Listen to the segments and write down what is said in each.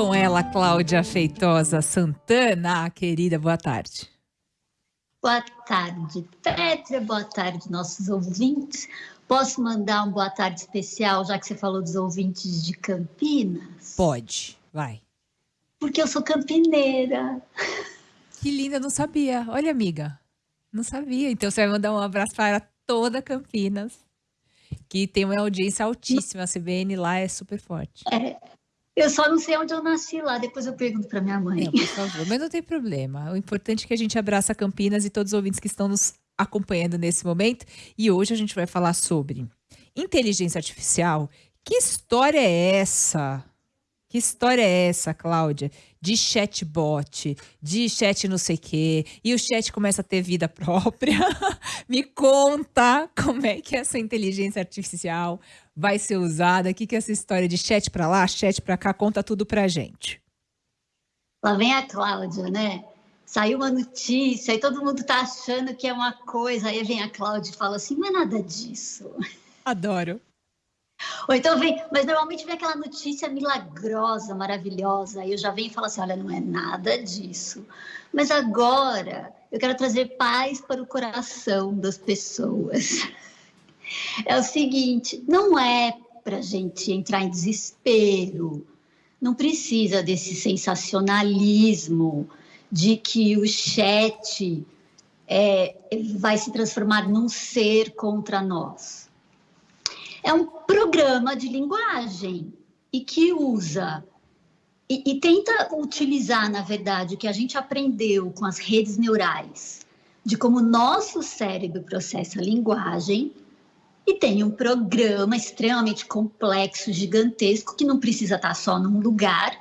com ela, Cláudia Feitosa Santana. Querida, boa tarde. Boa tarde, Petra. Boa tarde, nossos ouvintes. Posso mandar um boa tarde especial, já que você falou dos ouvintes de Campinas? Pode, vai. Porque eu sou campineira. Que linda, não sabia. Olha, amiga, não sabia. Então você vai mandar um abraço para toda Campinas, que tem uma audiência altíssima. A CBN lá é super forte. É, eu só não sei onde eu nasci lá, depois eu pergunto para minha mãe. Não, por favor, mas não tem problema. O importante é que a gente abraça Campinas e todos os ouvintes que estão nos acompanhando nesse momento. E hoje a gente vai falar sobre inteligência artificial. Que história é essa? Que história é essa, Cláudia? De chatbot, de chat não sei o quê, e o chat começa a ter vida própria. Me conta como é que essa inteligência artificial vai ser usada, o que, que é essa história de chat para lá, chat para cá, conta tudo pra gente. Lá vem a Cláudia, né? Saiu uma notícia e todo mundo tá achando que é uma coisa, aí vem a Cláudia e fala assim, não é nada disso. Adoro. Ou então vem, mas normalmente vem aquela notícia milagrosa, maravilhosa, e eu já venho e falo assim: olha, não é nada disso. Mas agora eu quero trazer paz para o coração das pessoas. É o seguinte: não é para gente entrar em desespero, não precisa desse sensacionalismo de que o chat é, vai se transformar num ser contra nós é um programa de linguagem e que usa e, e, tenta utilizar, na verdade, o que a gente aprendeu com as redes neurais, de como nosso cérebro processa a linguagem, e tem um programa extremamente complexo, gigantesco, que não precisa estar só num lugar,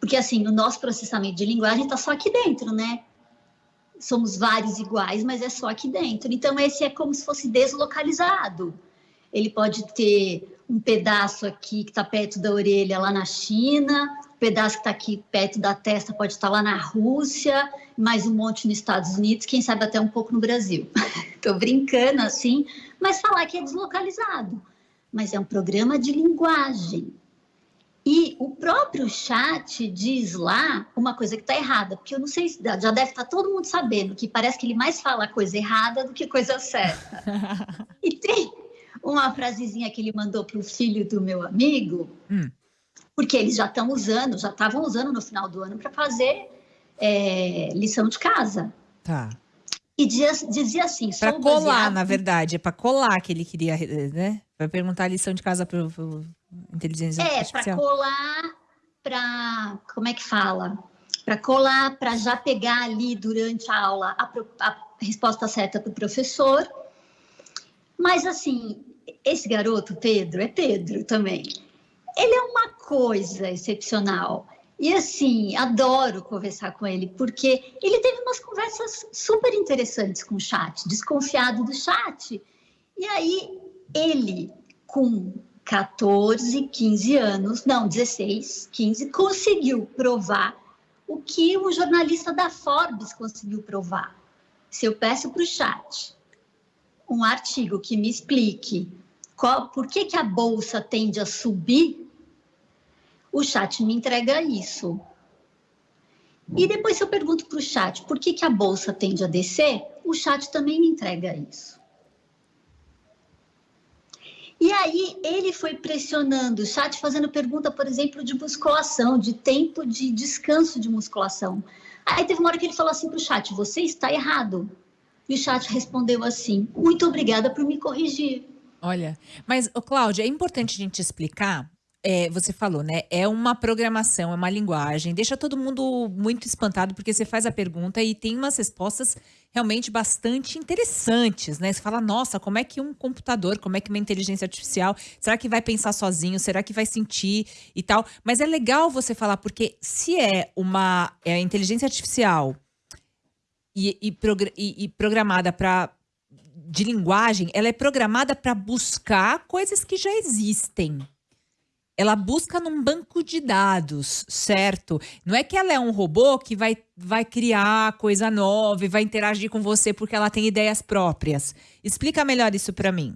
porque assim, o nosso processamento de linguagem está só aqui dentro, né? Somos vários iguais, mas é só aqui dentro. Então, esse é como se fosse deslocalizado ele pode ter um pedaço aqui que está perto da orelha lá na China, um pedaço que está aqui perto da testa pode estar lá na Rússia, mais um monte nos Estados Unidos, quem sabe até um pouco no Brasil. Estou brincando assim, mas falar que é deslocalizado. Mas é um programa de linguagem. E o próprio chat diz lá uma coisa que está errada, porque eu não sei, já deve estar tá todo mundo sabendo que parece que ele mais fala coisa errada do que coisa certa. e tem, uma frasezinha que ele mandou para o filho do meu amigo, hum. porque eles já estão usando, já estavam usando no final do ano para fazer é, lição de casa. Tá. E dizia, dizia assim, para colar, baseado... na verdade, é para colar que ele queria, né? Para perguntar a lição de casa para inteligência é, artificial. É, para colar, para como é que fala? Para colar, para já pegar ali durante a aula a, a resposta certa para o professor. Mas assim, esse garoto, Pedro, é Pedro também. Ele é uma coisa excepcional. E assim, adoro conversar com ele, porque ele teve umas conversas super interessantes com o chat, desconfiado do chat. E aí, ele, com 14, 15 anos, não, 16, 15, conseguiu provar o que o jornalista da Forbes conseguiu provar. Se eu peço para o chat um artigo que me explique qual, por que, que a bolsa tende a subir, o chat me entrega isso. E depois, se eu pergunto para o chat por que, que a bolsa tende a descer, o chat também me entrega isso. E aí ele foi pressionando o chat, fazendo pergunta, por exemplo, de musculação, de tempo de descanso de musculação. Aí teve uma hora que ele falou assim para o chat: você está errado. E o chat respondeu assim: muito obrigada por me corrigir. Olha, mas, ô, Cláudia, é importante a gente explicar. É, você falou, né? É uma programação, é uma linguagem. Deixa todo mundo muito espantado, porque você faz a pergunta e tem umas respostas realmente bastante interessantes, né? Você fala, nossa, como é que um computador, como é que uma inteligência artificial, será que vai pensar sozinho? Será que vai sentir e tal? Mas é legal você falar, porque se é uma é, inteligência artificial e, e, e, e programada para de linguagem, ela é programada para buscar coisas que já existem. Ela busca num banco de dados, certo? Não é que ela é um robô que vai, vai criar coisa nova e vai interagir com você porque ela tem ideias próprias. Explica melhor isso para mim.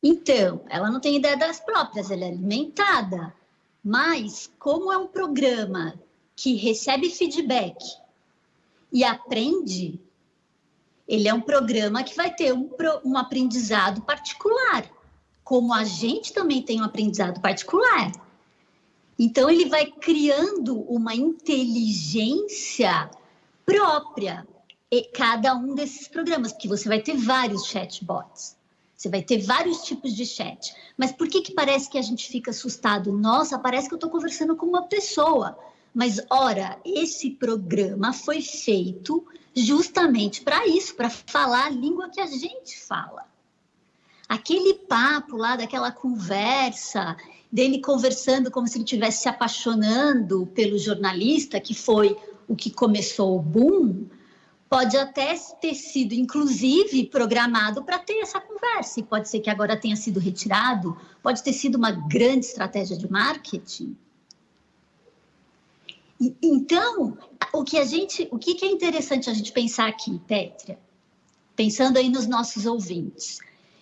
Então, ela não tem ideia das próprias, ela é alimentada. Mas, como é um programa que recebe feedback e aprende, ele é um programa que vai ter um, um aprendizado particular, como a gente também tem um aprendizado particular. Então, ele vai criando uma inteligência própria, cada um desses programas, porque você vai ter vários chatbots. Você vai ter vários tipos de chat. Mas por que, que parece que a gente fica assustado? Nossa, parece que eu estou conversando com uma pessoa. Mas, ora, esse programa foi feito justamente para isso, para falar a língua que a gente fala. Aquele papo lá, daquela conversa, dele conversando como se ele estivesse se apaixonando pelo jornalista, que foi o que começou o boom, pode até ter sido, inclusive, programado para ter essa conversa. E pode ser que agora tenha sido retirado, pode ter sido uma grande estratégia de marketing. Então, o que a gente, o que é interessante a gente pensar aqui, Pétria, pensando aí nos nossos ouvintes,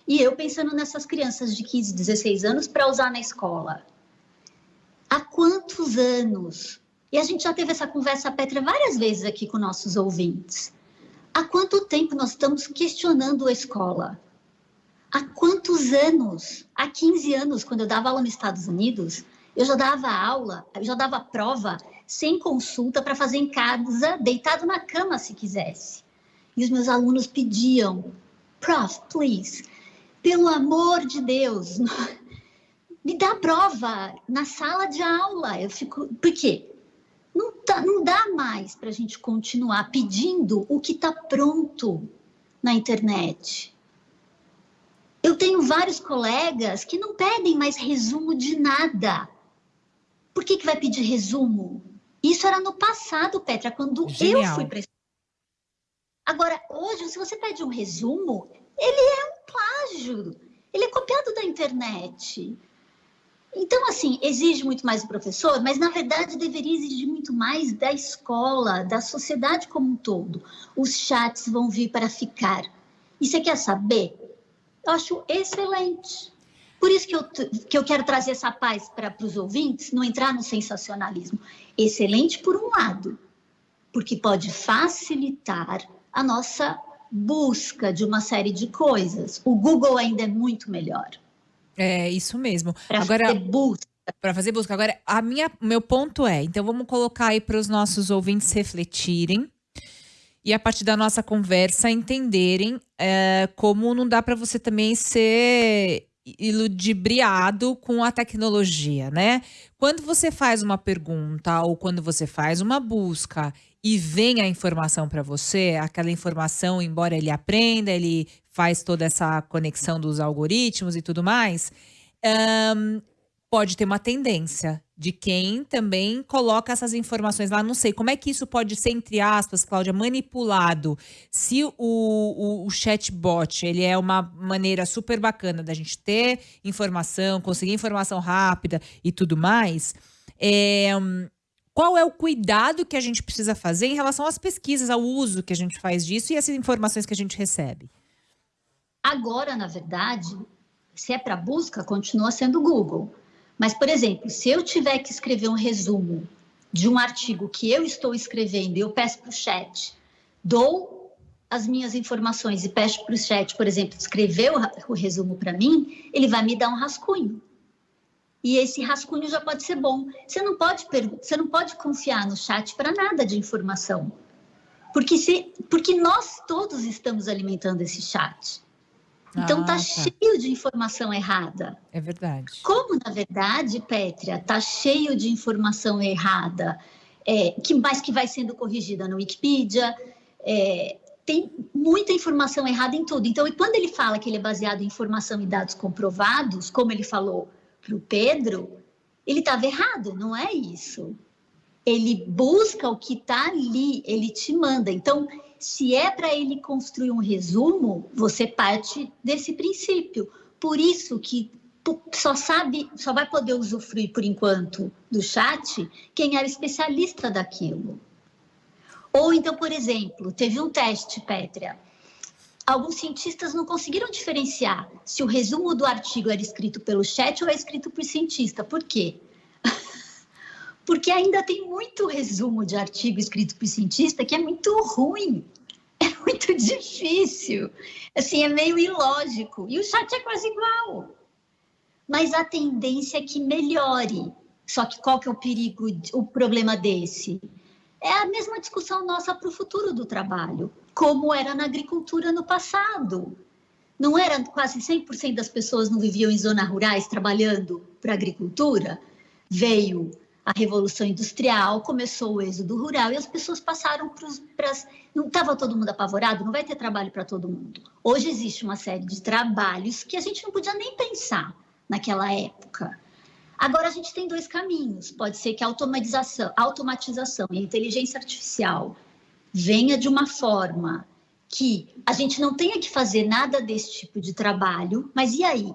e eu pensando nessas crianças de 15, 16 anos para usar na escola. Há quantos anos e a gente já teve essa conversa, Petra, várias vezes aqui com nossos ouvintes. Há quanto tempo nós estamos questionando a escola? Há quantos anos? Há 15 anos, quando eu dava aula nos Estados Unidos, eu já dava aula, eu já dava prova sem consulta para fazer em casa, deitado na cama se quisesse. E os meus alunos pediam, prof, please, pelo amor de Deus, me dá prova na sala de aula. Eu fico, por quê? Não, tá, não dá mais para a gente continuar pedindo o que está pronto na internet. Eu tenho vários colegas que não pedem mais resumo de nada. Por que, que vai pedir resumo? Isso era no passado, Petra, quando Genial. eu fui para Agora, hoje, se você pede um resumo, ele é um plágio. Ele é copiado da internet. Então, assim, exige muito mais do professor, mas na verdade deveria exigir muito mais da escola, da sociedade como um todo. Os chats vão vir para ficar. E você quer saber? Eu acho excelente. Por isso que eu, que eu quero trazer essa paz para os ouvintes, não entrar no sensacionalismo. Excelente por um lado, porque pode facilitar a nossa busca de uma série de coisas. O Google ainda é muito melhor. É, isso mesmo. Para fazer busca. Para fazer busca. Agora, a minha, meu ponto é, então vamos colocar aí para os nossos ouvintes refletirem e a partir da nossa conversa entenderem é, como não dá para você também ser iludibriado com a tecnologia, né? Quando você faz uma pergunta ou quando você faz uma busca e vem a informação para você, aquela informação, embora ele aprenda, ele faz toda essa conexão dos algoritmos e tudo mais, um, pode ter uma tendência de quem também coloca essas informações lá. Não sei como é que isso pode ser, entre aspas, Cláudia, manipulado. Se o, o, o chatbot ele é uma maneira super bacana da gente ter informação, conseguir informação rápida e tudo mais. É, qual é o cuidado que a gente precisa fazer em relação às pesquisas, ao uso que a gente faz disso e essas informações que a gente recebe? Agora, na verdade, se é para busca, continua sendo Google. Mas, por exemplo, se eu tiver que escrever um resumo de um artigo que eu estou escrevendo e eu peço para o chat, dou as minhas informações e peço para o chat, por exemplo, escrever o, o resumo para mim, ele vai me dar um rascunho e esse rascunho já pode ser bom. Você não pode, você não pode confiar no chat para nada de informação. Porque, se, porque nós todos estamos alimentando esse chat. Então ah, tá, tá, cheio de informação errada. É verdade. Como, na verdade, Pétria, tá cheio de informação errada, é, que, mas que vai sendo corrigida no Wikipedia, é, tem muita informação errada em tudo. Então, e quando ele fala que ele é baseado em informação e dados comprovados, como ele falou para o Pedro, ele estava errado, não é isso. Ele busca o que está ali, ele te manda. Então, se é para ele construir um resumo, você parte desse princípio. Por isso que só sabe, só vai poder usufruir por enquanto do chat quem era especialista daquilo. Ou então, por exemplo, teve um teste, Pétria, alguns cientistas não conseguiram diferenciar se o resumo do artigo era escrito pelo chat ou é escrito por cientista. Por quê? Porque ainda tem muito resumo de artigo escrito por cientista que é muito ruim, é muito difícil, assim, é meio ilógico. E o chat é quase igual. Mas a tendência é que melhore. Só que qual que é o perigo, o problema desse? É a mesma discussão nossa para o futuro do trabalho, como era na agricultura no passado. Não era quase 100% das pessoas não viviam em zonas rurais trabalhando para a agricultura? Veio a Revolução Industrial, começou o êxodo rural e as pessoas passaram para as. Não estava todo mundo apavorado, não vai ter trabalho para todo mundo. Hoje existe uma série de trabalhos que a gente não podia nem pensar naquela época. Agora a gente tem dois caminhos. Pode ser que a automatização, automatização e a inteligência artificial venha de uma forma que a gente não tenha que fazer nada desse tipo de trabalho, mas e aí?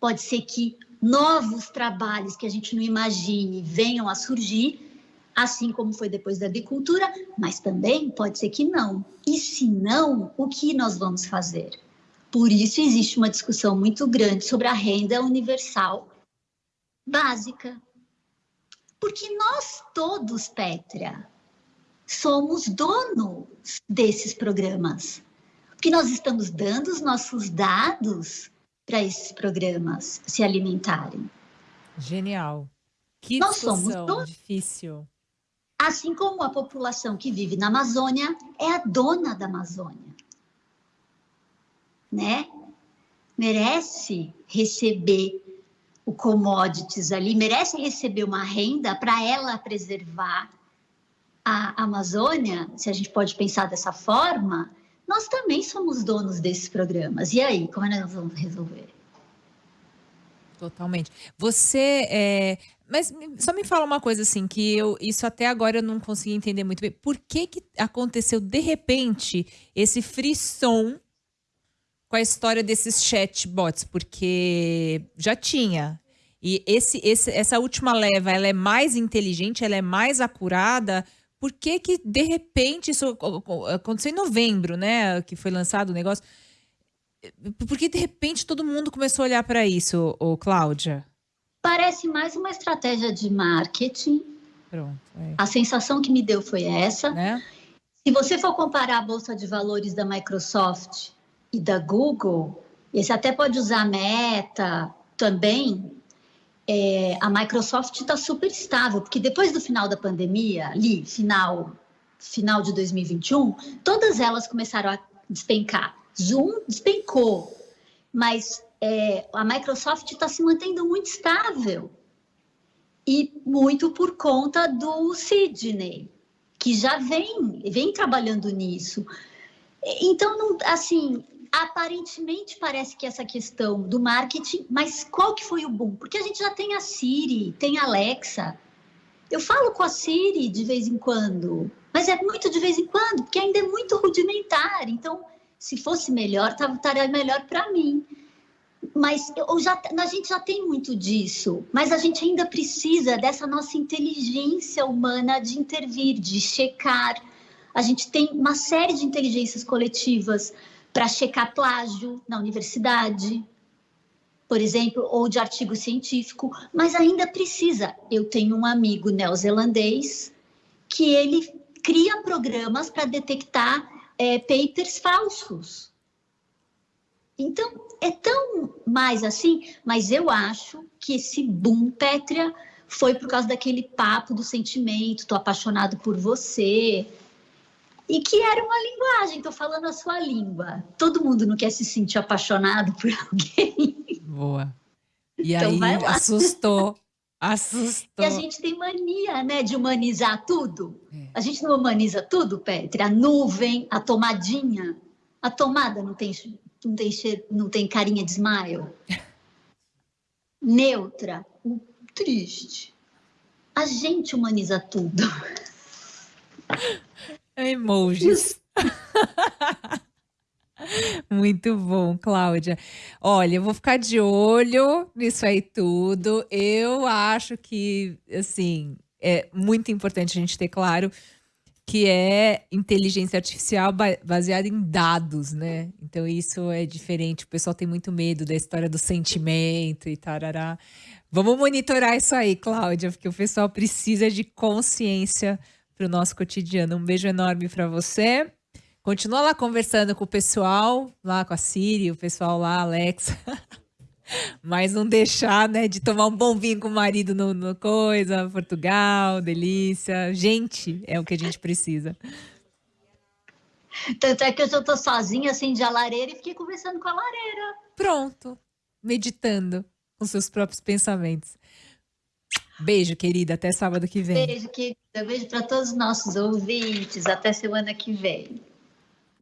Pode ser que novos trabalhos que a gente não imagine venham a surgir, assim como foi depois da agricultura, mas também pode ser que não. E se não, o que nós vamos fazer? Por isso existe uma discussão muito grande sobre a renda universal básica. Porque nós todos, Pétria, somos donos desses programas. Porque nós estamos dando os nossos dados para esses programas se alimentarem. Genial. Que Nós somos difícil. Assim como a população que vive na Amazônia é a dona da Amazônia. Né? Merece receber o commodities ali, merece receber uma renda para ela preservar a Amazônia, se a gente pode pensar dessa forma, nós também somos donos desses programas. E aí, como é que nós vamos resolver? Totalmente. Você é, mas só me fala uma coisa assim, que eu isso até agora eu não consegui entender muito bem. Por que que aconteceu de repente esse frisson com a história desses chatbots? Porque já tinha. E esse, esse, essa última leva, ela é mais inteligente, ela é mais acurada, por que que, de repente, isso aconteceu em novembro, né? Que foi lançado o negócio. Por que, de repente, todo mundo começou a olhar para isso, ô, Cláudia? Parece mais uma estratégia de marketing. Pronto. É. A sensação que me deu foi essa. Né? Se você for comparar a Bolsa de Valores da Microsoft e da Google, e você até pode usar a Meta também, é, a Microsoft está super estável, porque depois do final da pandemia, ali, final, final de 2021, todas elas começaram a despencar. Zoom despencou, mas é, a Microsoft está se mantendo muito estável. E muito por conta do Sidney, que já vem, vem trabalhando nisso. Então, não, assim, aparentemente parece que essa questão do marketing, mas qual que foi o boom? Porque a gente já tem a Siri, tem a Alexa. Eu falo com a Siri de vez em quando, mas é muito de vez em quando, porque ainda é muito rudimentar. Então, se fosse melhor, estaria melhor para mim. Mas eu já, a gente já tem muito disso, mas a gente ainda precisa dessa nossa inteligência humana de intervir, de checar. A gente tem uma série de inteligências coletivas para checar plágio na universidade, por exemplo, ou de artigo científico, mas ainda precisa. Eu tenho um amigo neozelandês que ele cria programas para detectar é, papers falsos. Então, é tão mais assim, mas eu acho que esse boom, Pétria, foi por causa daquele papo do sentimento, tô apaixonado por você, e que era uma linguagem, estou falando a sua língua. Todo mundo não quer se sentir apaixonado por alguém. Boa. E então, aí assustou. Assustou. E a gente tem mania, né, de humanizar tudo. É. A gente não humaniza tudo, Petri? A nuvem, a tomadinha. A tomada não tem, não tem, cheiro, não tem carinha de smile. Neutra, triste. A gente humaniza tudo. Emojis. Muito bom, Cláudia. Olha, eu vou ficar de olho nisso aí tudo. Eu acho que, assim, é muito importante a gente ter claro que é inteligência artificial baseada em dados, né? Então isso é diferente. O pessoal tem muito medo da história do sentimento e tarará. Vamos monitorar isso aí, Cláudia, porque o pessoal precisa de consciência para o nosso cotidiano. Um beijo enorme para você. Continua lá conversando com o pessoal, lá com a Siri, o pessoal lá, Alexa. Mas não deixar, né, de tomar um bom vinho com o marido no, no coisa, Portugal, delícia. Gente, é o que a gente precisa. Tanto é que eu tô sozinha, acendi a lareira e fiquei conversando com a lareira. Pronto. Meditando com seus próprios pensamentos. Beijo, querida. Até sábado que vem. Beijo, querida. Beijo para todos os nossos ouvintes. Até semana que vem.